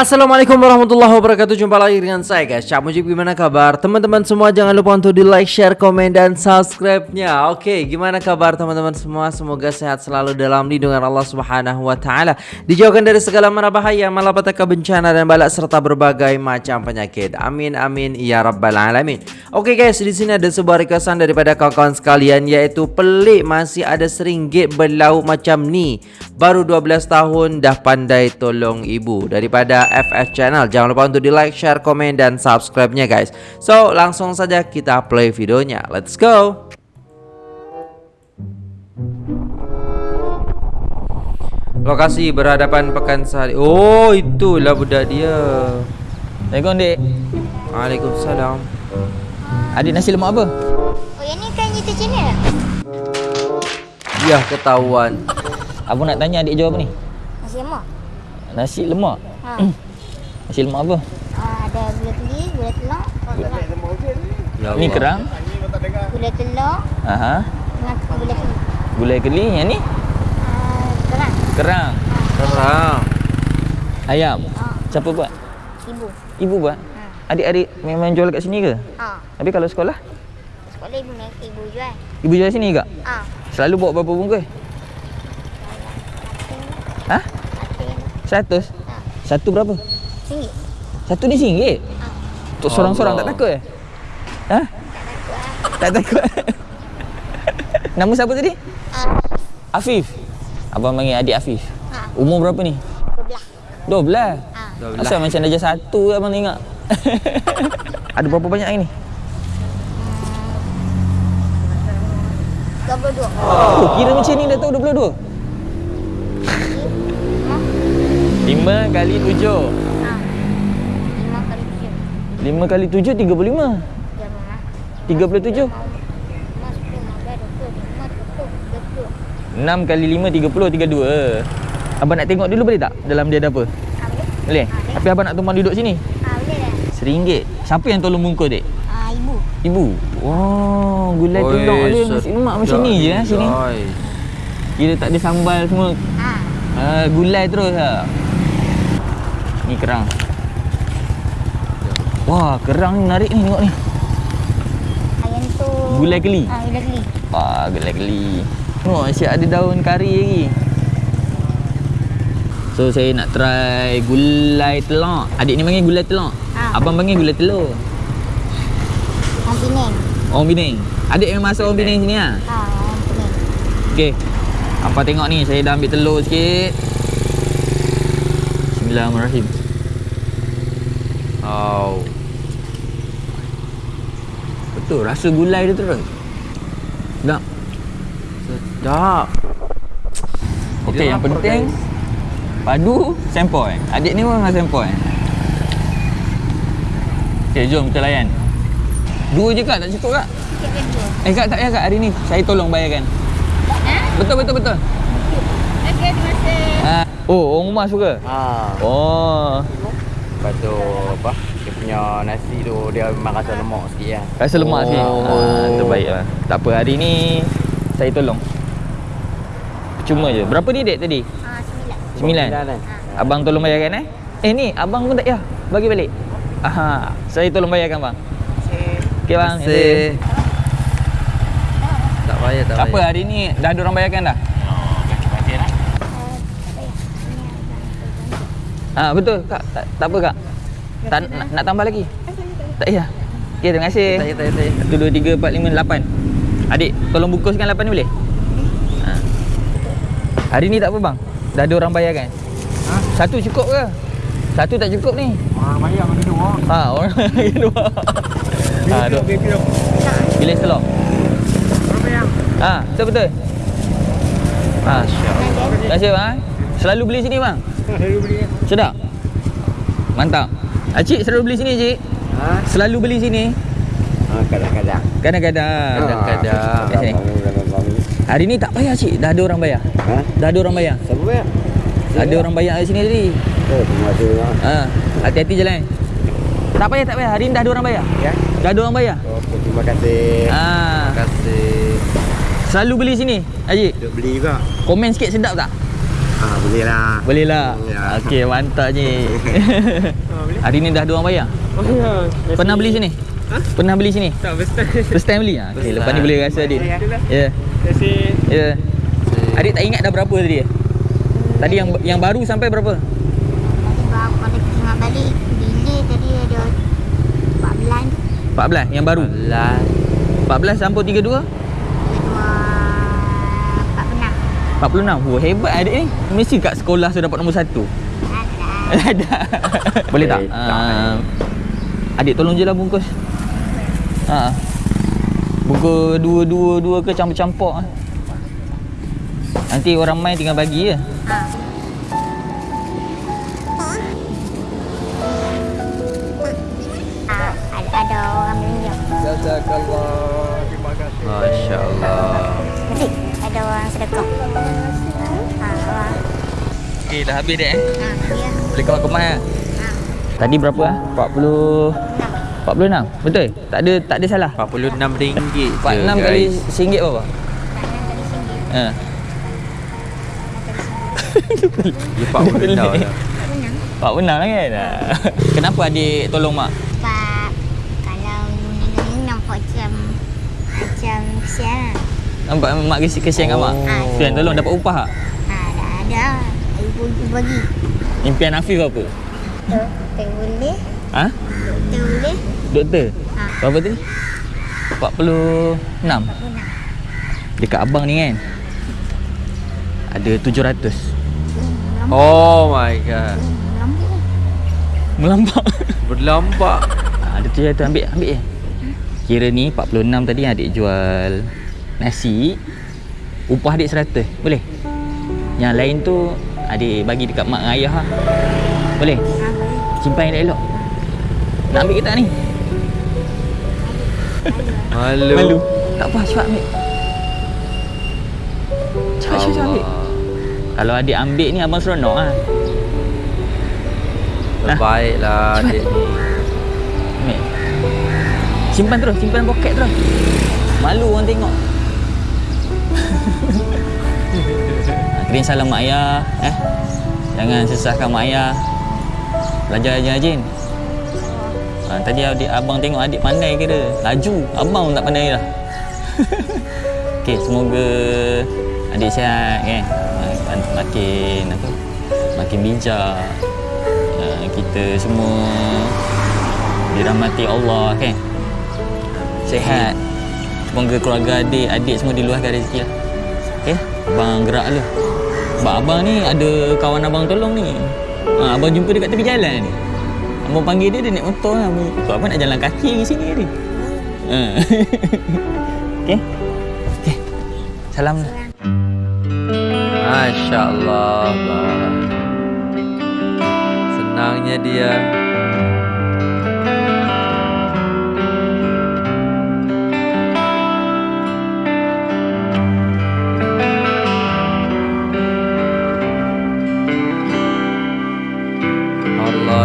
Assalamualaikum warahmatullahi wabarakatuh. Jumpa lagi dengan saya guys. Cak Mujib gimana kabar? Teman-teman semua jangan lupa untuk di like, share, komen dan subscribe-nya. Oke gimana kabar teman-teman semua? Semoga sehat selalu dalam lindungan Allah subhanahu wa ta'ala. Dijauhkan dari segala mara bahaya Malapetaka bencana dan balak Serta berbagai macam penyakit. Amin amin ya rabbal alamin. Oke guys di sini ada sebuah requestan daripada kawan-kawan sekalian Yaitu pelik masih ada seringgit berlauk macam ni. Baru 12 tahun dah pandai tolong ibu. Daripada FF Channel. Jangan lupa untuk di like, share, komen dan subscribe-nya guys. So langsung saja kita play videonya. Let's go! Lokasi berhadapan Pekansari Oh itulah budak dia. Assalamualaikum dek. Waalaikumsalam. Adik nasi lemak apa? Oh yang ni kan YouTube channel Ya ketahuan. Abang nak tanya adik jawab apa ni? Nasi lemak? Nasi lemak ha. Nasi lemak apa? uh, Ada gula keli, gula telur ya Ni Allah. kerang Gula telur Aha. dengan gula keli Gulai keli Yang ni? uh, Kerang Kerang Kerang Ayam ha. Siapa buat? Ibu Ibu buat? ha. Adik-adik memang jual kat sini ke? ha. Tapi kalau sekolah? Sekolah ibu ibu jual Ibu jual sini ke? ha. Selalu bawa berapa bungkus? Ha? Atin Seratus? Satu berapa? Singgit Satu ni singgit? ha. Untuk seorang-seorang tak takut eh? Ha? Tak takut Nama siapa tadi? ha. Afif Abang panggil adik Afif ha. Umur berapa ni? Dua 12 belah ha. Dah belah. Asal macam darjah satu ke abang tengok Ada berapa banyak hari ni? Dua puluh dua Oh, kira macam ni dah tahu 22 5 kali 7 ha. Lima kali tujuh 5 kali 7, 35 Tiga mama 37 Lima sepuluh, lima belas, dua puluh Lima, dua puluh, dua puluh 6 kali 5, 30, 32 Abang nak tengok dulu boleh tak? Dalam dia ada apa? ha. Boleh? Boleh? Tapi abang nak tumpang duduk sini ha. Boleh dah Seringgit Siapa yang tolong bungkus dek? ha. Ibu Ibu Wow Gulai telur dia Nasi lemak macam ni je eh, sini. Kira tak ada sambal semua ha. uh, Gulai terus lah Ni kerang. Wah kerang ni menarik ni tengok ni. Ayam tu. Gulai keli ha. Keli Wah gulai keli Tengok asyik ada daun kari lagi. So saya nak try gulai telur. Adik ni panggil gulai telur. Ah. Abang panggil gulai telur. Orang Penang. Orang Penang. Adik memang asal orang Penang sini lah ha. Orang Penang. Okey. Apa tengok ni, saya dah ambil telur sikit. Bismillahirrahmanirrahim. Oh Betul, rasa gulai dia terus. Tak. Sedap Okey, yang penting padu sempoi. Adik ni pun memang sempoi. Okey, jom kita layan. Dua je kak, tak cukup kak? Kan Eh kak, tak payah kak hari ni. Saya tolong bayarkan. Ha? Betul, betul, betul. Okey, terima kasih Ha. Oh, orang rumah suka? Ha, Oh, lepas tu apa? Dia punya nasi tu dia memang rasa lemak sikit lah. rasa lemak sikit. Oh. Ha, terbaik lah. Tak apa, hari ni saya tolong. Cuma je. Berapa ni dek tadi? ha. Sembilan Sembilan. kan? Abang tolong bayarkan eh. Eh ni, abang pun tak ya. Bagi balik. Aha, saya tolong bayarkan bang. Okey bang. Terima kasih Tak payah tak Tak apa payah hari ni dah ada orang bayarkan dah. Ha betul kak. Tak, tak apa kak. Tak, nak, nak tambah lagi? Tak payah. Okey terima kasih. Tak payah tak payah, tak payah 1 2 3 4 5 8. Adik, tolong bungkuskan 8 ni boleh? Ha. Hari ni tak apa bang? Dah ada orang bayarkan? Ha? Satu cukup ke? Satu tak cukup ni. Orang bayar bagi dua. Ha, orang lagi dua. Ha, dua. Bilis telur. Berapa yang? Ha, betul betul. Ha, terima kasih bang. Selalu beli sini bang. Saya beli. Sedap. Mantap. Acik selalu beli sini cik. Ha? Selalu beli sini. Ha, kadang-kadang. Kadang-kadang. Kadang-kadang. Kat sini. Hari ni tak payah cik. Dah ada orang bayar. Ha? Dah ada orang bayar. Siapa bayar? Ada orang bayar kat sini tadi. Oh, terima kasih. bang. Ha, hati-hati jalan. Tak payah, tak payah. Hari ni dah ada orang bayar. Ya. Dah ada orang bayar. Okey, terima kasih. Ha, Terima kasih selalu beli sini, Haji. Duk beli juga. Komen sikit sedap tak? Ah, boleh lah. Boleh lah. Ya. Okey, mantap je. Hari ni dah dua orang bayar. Oh ya. Pernah beli sini? Ha? Pernah beli sini? Tak first time. First time beli ah. Okey, lepas ni boleh rasa adik. Ya. Yeah. Kasi Ya. Adik tak ingat dah berapa tadi? Tadi yang yang baru sampai berapa? Tadi bawa pada tengah balik Bila tadi ada 14 14 yang baru. Alah. 14 sampai 32? Dua 46 46. Wah, hebat adik ni. Mesti kat sekolah sudah dapat nombor 1. Ada Ada. Boleh tak? Uh, adik tolong je lah bungkus. Ha. Bungkus dua-dua-dua ke campur-campur ah. Nanti orang main tinggal bagi je. Ada, ada orang belanja Jazakallah. Terima kasih. Masya Allah. Nanti ada orang sedekah Ha, orang Okey, dah habis dah eh. Ha, Boleh kemas-kemas ah. Ha, Tadi berapa ah? 40 46. Betul? Tak ada tak ada salah. RM46 je 46 kali guys. RM1 berapa? tak nak tadi singgit Ha. Dia RM46 dah. Senang 46 lah kan? Ha. Kenapa adik tolong mak? Sebab Kalau ni nampak macam Macam kesian lah Nampak mak kesian, kesian kat mak? Ah. Tu yang tolong dapat upah tak? Ha, dah ada Ibu bagi Impian Afif apa? Doktor boleh Ha? Doktor boleh Doktor? Ha. Berapa tadi? 46 Senang Dekat abang ni kan Ada 700 Oh my god. Lampu Melampak Berlampak. ha, Ada 700 ambil ambil je Kira ni 46 tadi adik jual Nasi Upah adik 100 Boleh? Yang lain tu Adik bagi dekat mak dengan ayah lah Boleh? Ha, boleh Simpan elok-elok Nak ambil ke tak ni? Malu. Tak apa cepat ambil Cepat cepat cepat ambil Kalau adik ambil ni abang seronok lah Terbaiklah Cepat. adik ni. Ambil Simpan terus, simpan poket terus Malu orang tengok Kirim salam mak ayah eh. Jangan sesahkan mak ayah. Belajar je Jin. Ha, Tadi adik, abang tengok adik pandai kira. Laju, abang pun tak pandai dah Okey, semoga adik sihat Mak- Makin apa? Makin bijak. Ya, Kita semua Dirahmati Allah kan? Sehat Semoga keluarga adik Adik semua diluahkan rezeki lah. Okay Abang gerak dulu Sebab abang ni ada kawan abang tolong ni. Ha, Abang jumpa dekat tepi jalan ni. Abang panggil dia Dia naik motor lah. Ikut abang nak jalan kaki ke sini ni. Ha. Okay Okay Salam. Lah Masya Allah. Senangnya dia.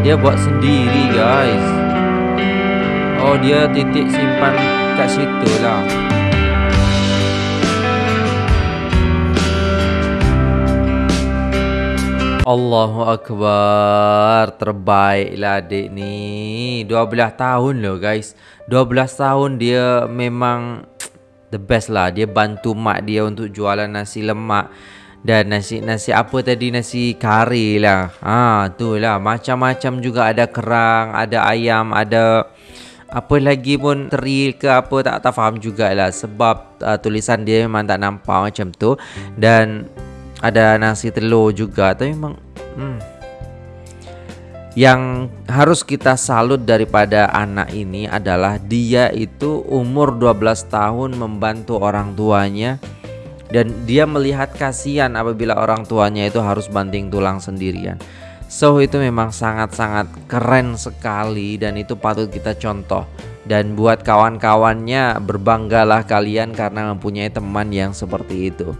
Dia buat sendiri guys. Oh, dia titik simpan kat situ lah. Allahu Akbar. Terbaiklah adik ni. 12 tahun loh guys. 12 tahun dia memang The best lah. Dia bantu mak dia untuk jualan nasi lemak Dan nasi nasi apa tadi? Nasi kari lah. Ha, tu lah. Macam-macam juga. Ada kerang Ada ayam Ada apa lagi pun teri ke apa. Tak tak faham jugalah. Sebab uh, tulisan dia memang tak nampak macam tu. Dan ada nasi telur juga. Tapi memang hmm. yang harus kita salut daripada anak ini adalah dia itu umur 12 tahun membantu orang tuanya dan dia melihat kasihan apabila orang tuanya itu harus banting tulang sendirian. So itu memang sangat-sangat keren sekali dan itu patut kita contoh. Dan buat kawan-kawannya berbanggalah kalian karena mempunyai teman yang seperti itu.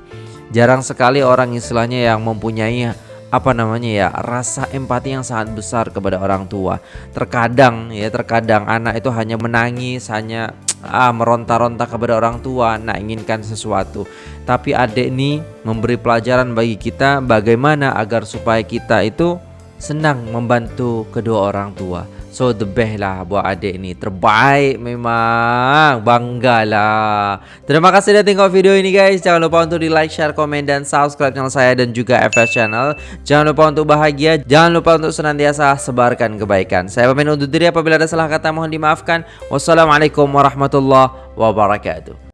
Jarang sekali orang istilahnya yang mempunyai apa namanya ya rasa empati yang sangat besar kepada orang tua. Terkadang ya terkadang anak itu hanya menangis, hanya ah meronta-ronta kepada orang tua nak inginkan sesuatu. Tapi adik ni memberi pelajaran bagi kita bagaimana agar supaya kita itu senang membantu kedua orang tua. So the best lah buat adik ni. Terbaik memang. Banggalah. Terima kasih dah tengok video ini guys. Jangan lupa untuk di like, share, komen dan subscribe channel saya Dan juga FS channel. Jangan lupa untuk bahagia. Jangan lupa untuk senantiasa sebarkan kebaikan. Saya pamit undur diri apabila ada salah kata mohon dimaafkan. Wassalamualaikum warahmatullahi wabarakatuh